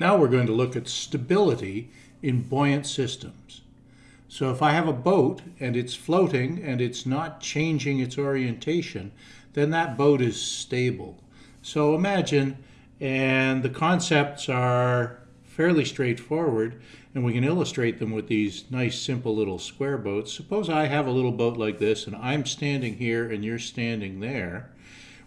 Now we're going to look at stability in buoyant systems. So if I have a boat and it's floating and it's not changing its orientation, then that boat is stable. So imagine, and the concepts are fairly straightforward, and we can illustrate them with these nice simple little square boats. Suppose I have a little boat like this and I'm standing here and you're standing there.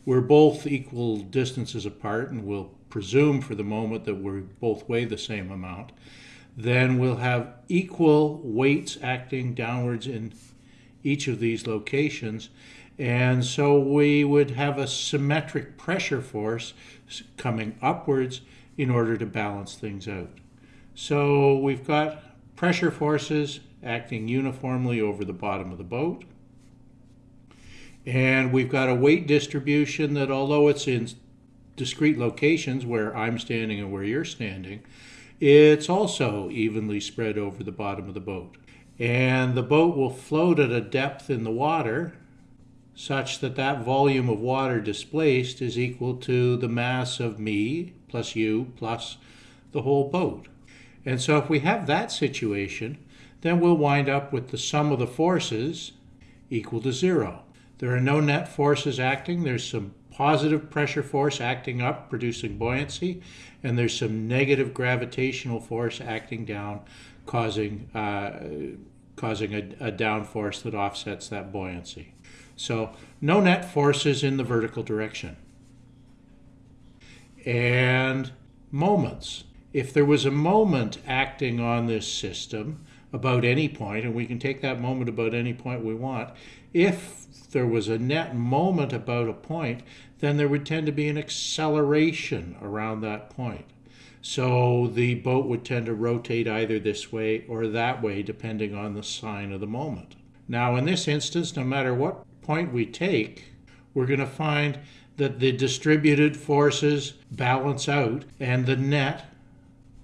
We're both equal distances apart and we'll presume for the moment that we both weigh the same amount. Then we'll have equal weights acting downwards in each of these locations. And so we would have a symmetric pressure force coming upwards in order to balance things out. So we've got pressure forces acting uniformly over the bottom of the boat. And we've got a weight distribution that although it's in discrete locations where I'm standing and where you're standing, it's also evenly spread over the bottom of the boat. And the boat will float at a depth in the water such that that volume of water displaced is equal to the mass of me plus you plus the whole boat. And so if we have that situation, then we'll wind up with the sum of the forces equal to zero. There are no net forces acting. There's some positive pressure force acting up, producing buoyancy, and there's some negative gravitational force acting down, causing, uh, causing a, a down force that offsets that buoyancy. So no net forces in the vertical direction. And moments. If there was a moment acting on this system about any point, and we can take that moment about any point we want, if there was a net moment about a point, then there would tend to be an acceleration around that point. So the boat would tend to rotate either this way or that way, depending on the sign of the moment. Now, in this instance, no matter what point we take, we're going to find that the distributed forces balance out and the net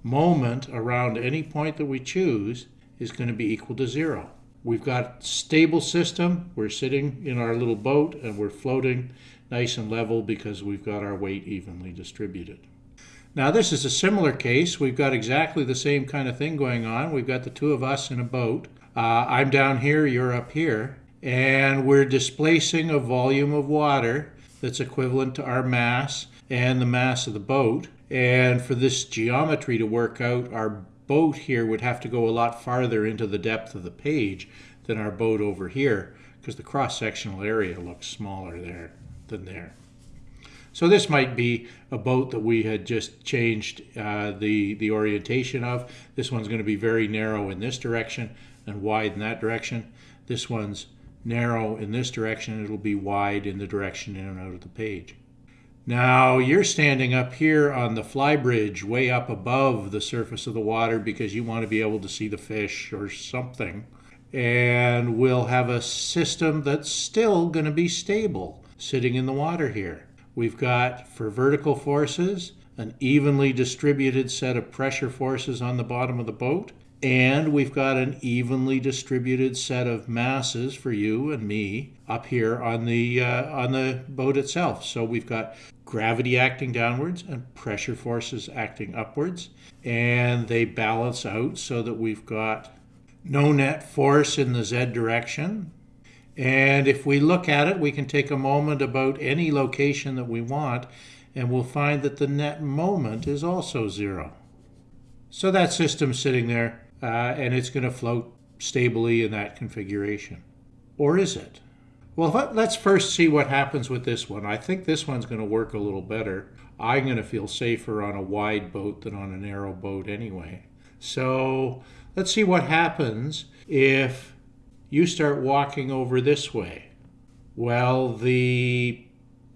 moment around any point that we choose is going to be equal to zero. We've got stable system. We're sitting in our little boat and we're floating nice and level because we've got our weight evenly distributed. Now this is a similar case. We've got exactly the same kind of thing going on. We've got the two of us in a boat. Uh, I'm down here, you're up here and we're displacing a volume of water that's equivalent to our mass and the mass of the boat. And for this geometry to work out, our boat here would have to go a lot farther into the depth of the page than our boat over here because the cross-sectional area looks smaller there than there. So this might be a boat that we had just changed uh, the, the orientation of. This one's going to be very narrow in this direction and wide in that direction. This one's narrow in this direction, it'll be wide in the direction in and out of the page. Now you're standing up here on the flybridge way up above the surface of the water because you want to be able to see the fish or something. And we'll have a system that's still going to be stable sitting in the water here. We've got, for vertical forces, an evenly distributed set of pressure forces on the bottom of the boat and we've got an evenly distributed set of masses for you and me up here on the uh, on the boat itself. So we've got gravity acting downwards and pressure forces acting upwards, and they balance out so that we've got no net force in the z direction. And if we look at it, we can take a moment about any location that we want, and we'll find that the net moment is also zero. So that system's sitting there uh, and it's going to float stably in that configuration. Or is it? Well, let's first see what happens with this one. I think this one's going to work a little better. I'm going to feel safer on a wide boat than on a narrow boat anyway. So let's see what happens if you start walking over this way. Well, the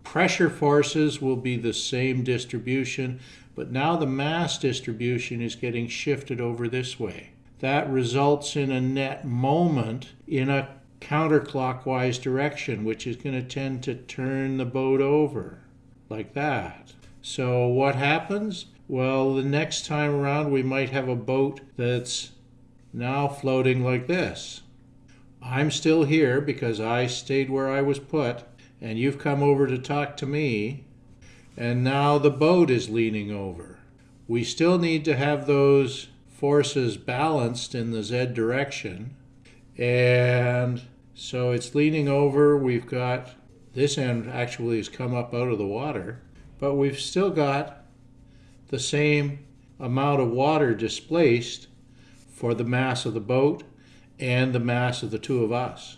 pressure forces will be the same distribution, but now the mass distribution is getting shifted over this way that results in a net moment in a counterclockwise direction, which is going to tend to turn the boat over like that. So what happens? Well, the next time around, we might have a boat that's now floating like this. I'm still here because I stayed where I was put, and you've come over to talk to me, and now the boat is leaning over. we still need to have those forces balanced in the z direction. And so it's leaning over. We've got this end actually has come up out of the water, but we've still got the same amount of water displaced for the mass of the boat and the mass of the two of us.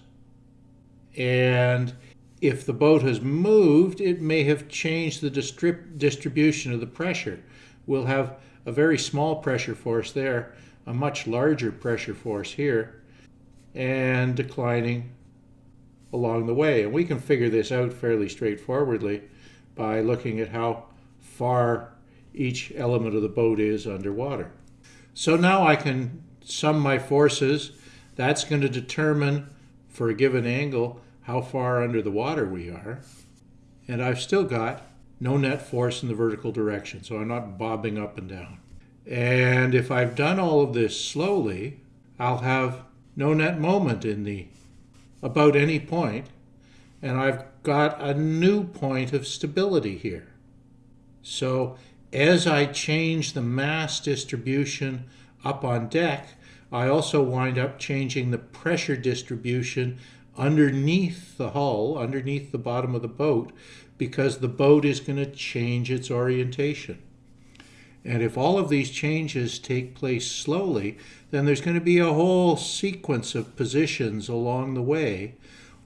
And if the boat has moved, it may have changed the distrib distribution of the pressure. We'll have a very small pressure force there, a much larger pressure force here, and declining along the way. And we can figure this out fairly straightforwardly by looking at how far each element of the boat is underwater. So now I can sum my forces. That's going to determine, for a given angle, how far under the water we are. And I've still got no net force in the vertical direction, so I'm not bobbing up and down. And if I've done all of this slowly, I'll have no net moment in the about any point, and I've got a new point of stability here. So as I change the mass distribution up on deck, I also wind up changing the pressure distribution underneath the hull, underneath the bottom of the boat, because the boat is going to change its orientation. And if all of these changes take place slowly, then there's going to be a whole sequence of positions along the way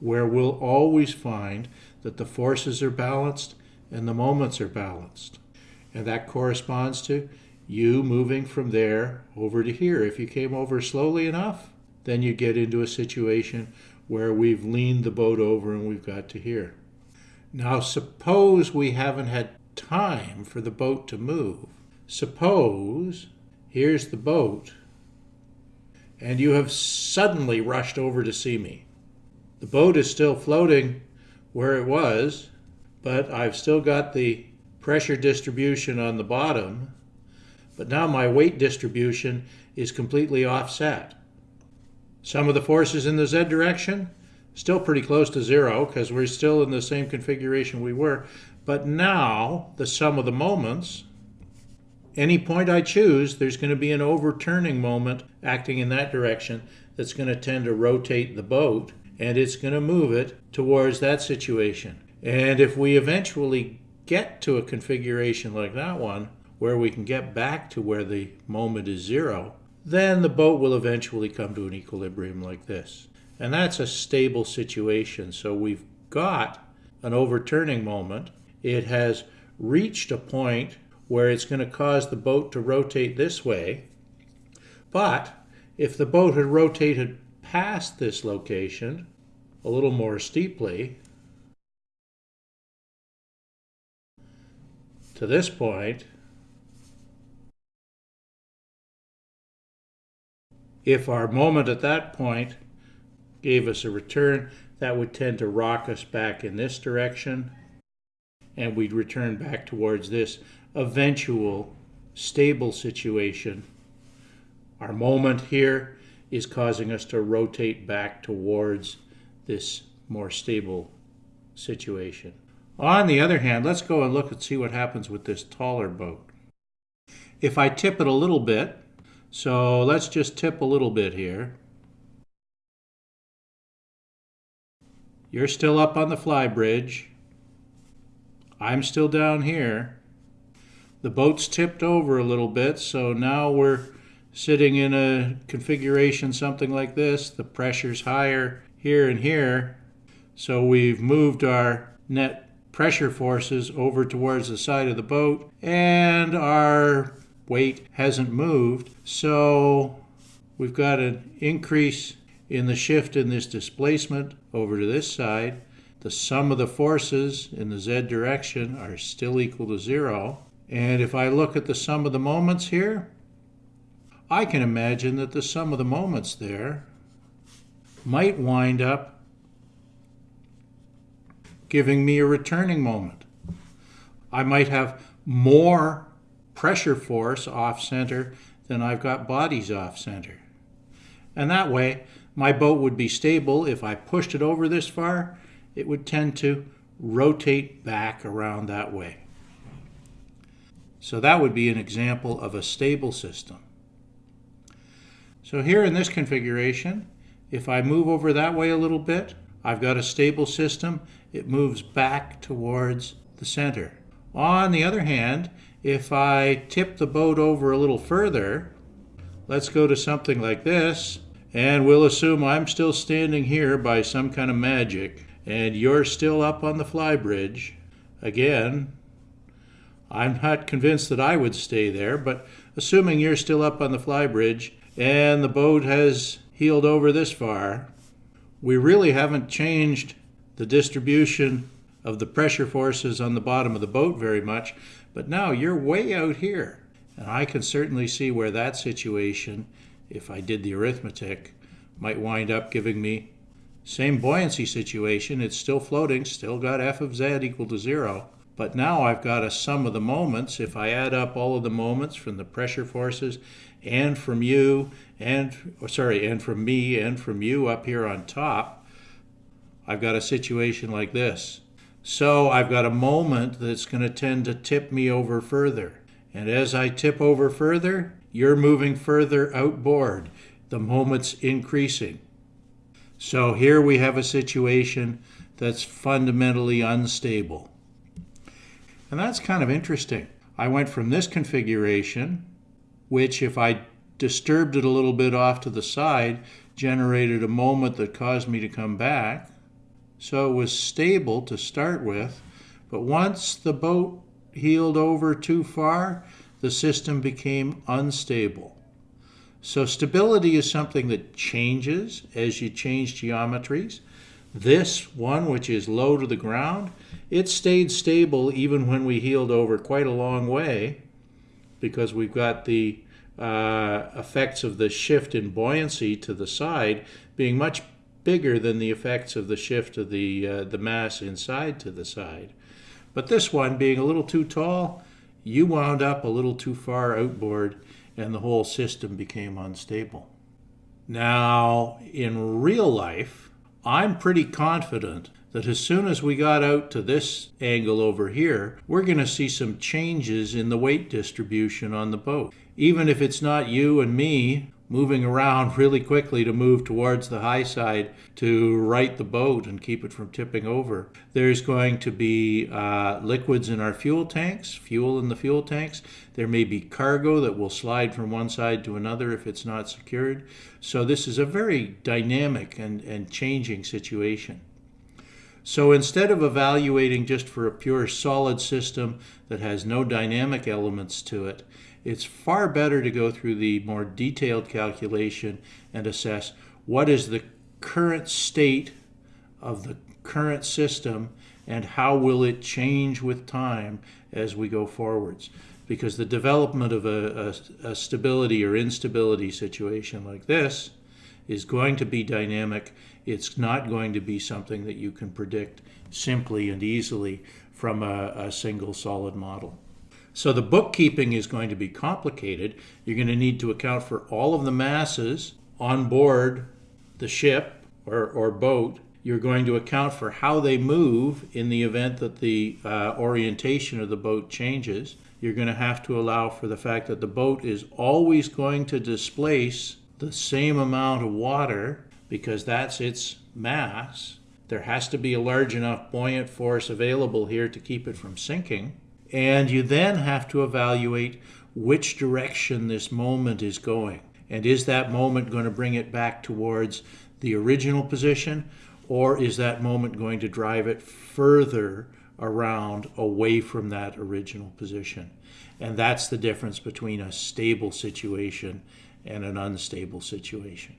where we'll always find that the forces are balanced and the moments are balanced. And that corresponds to you moving from there over to here. If you came over slowly enough, then you get into a situation where we've leaned the boat over and we've got to here. Now suppose we haven't had time for the boat to move. Suppose here's the boat and you have suddenly rushed over to see me. The boat is still floating where it was, but I've still got the pressure distribution on the bottom, but now my weight distribution is completely offset. Some of the forces in the z direction, still pretty close to zero because we're still in the same configuration we were, but now the sum of the moments any point I choose, there's going to be an overturning moment acting in that direction that's going to tend to rotate the boat and it's going to move it towards that situation. And if we eventually get to a configuration like that one, where we can get back to where the moment is zero, then the boat will eventually come to an equilibrium like this. And that's a stable situation. So we've got an overturning moment. It has reached a point where it's going to cause the boat to rotate this way. But if the boat had rotated past this location a little more steeply to this point, if our moment at that point gave us a return, that would tend to rock us back in this direction and we'd return back towards this eventual stable situation. Our moment here is causing us to rotate back towards this more stable situation. On the other hand, let's go and look and see what happens with this taller boat. If I tip it a little bit, so let's just tip a little bit here. You're still up on the flybridge. I'm still down here. The boat's tipped over a little bit, so now we're sitting in a configuration something like this. The pressure's higher here and here, so we've moved our net pressure forces over towards the side of the boat, and our weight hasn't moved, so we've got an increase in the shift in this displacement over to this side. The sum of the forces in the z direction are still equal to zero. And if I look at the sum of the moments here, I can imagine that the sum of the moments there might wind up giving me a returning moment. I might have more pressure force off center than I've got bodies off center. And that way, my boat would be stable. If I pushed it over this far, it would tend to rotate back around that way. So that would be an example of a stable system. So here in this configuration, if I move over that way a little bit, I've got a stable system. It moves back towards the center. On the other hand, if I tip the boat over a little further, let's go to something like this, and we'll assume I'm still standing here by some kind of magic, and you're still up on the flybridge. Again, I'm not convinced that I would stay there, but assuming you're still up on the flybridge and the boat has heeled over this far, we really haven't changed the distribution of the pressure forces on the bottom of the boat very much, but now you're way out here. And I can certainly see where that situation, if I did the arithmetic, might wind up giving me same buoyancy situation. It's still floating, still got f of z equal to zero. But now I've got a sum of the moments. If I add up all of the moments from the pressure forces and from you and, or sorry, and from me and from you up here on top, I've got a situation like this. So I've got a moment that's going to tend to tip me over further. And as I tip over further, you're moving further outboard. The moment's increasing. So here we have a situation that's fundamentally unstable. And that's kind of interesting. I went from this configuration, which if I disturbed it a little bit off to the side, generated a moment that caused me to come back, so it was stable to start with, but once the boat heeled over too far, the system became unstable. So stability is something that changes as you change geometries. This one, which is low to the ground, it stayed stable even when we heeled over quite a long way because we've got the uh, effects of the shift in buoyancy to the side being much bigger than the effects of the shift of the, uh, the mass inside to the side. But this one, being a little too tall, you wound up a little too far outboard and the whole system became unstable. Now, in real life, I'm pretty confident that as soon as we got out to this angle over here, we're going to see some changes in the weight distribution on the boat. Even if it's not you and me moving around really quickly to move towards the high side to right the boat and keep it from tipping over. There's going to be uh, liquids in our fuel tanks, fuel in the fuel tanks. There may be cargo that will slide from one side to another if it's not secured. So this is a very dynamic and, and changing situation. So instead of evaluating just for a pure solid system that has no dynamic elements to it, it's far better to go through the more detailed calculation and assess what is the current state of the current system and how will it change with time as we go forwards. Because the development of a, a, a stability or instability situation like this is going to be dynamic. It's not going to be something that you can predict simply and easily from a, a single solid model. So the bookkeeping is going to be complicated. You're going to need to account for all of the masses on board the ship or, or boat. You're going to account for how they move in the event that the uh, orientation of the boat changes. You're going to have to allow for the fact that the boat is always going to displace the same amount of water because that's its mass. There has to be a large enough buoyant force available here to keep it from sinking. And you then have to evaluate which direction this moment is going. And is that moment going to bring it back towards the original position, or is that moment going to drive it further around away from that original position? And that's the difference between a stable situation and an unstable situation.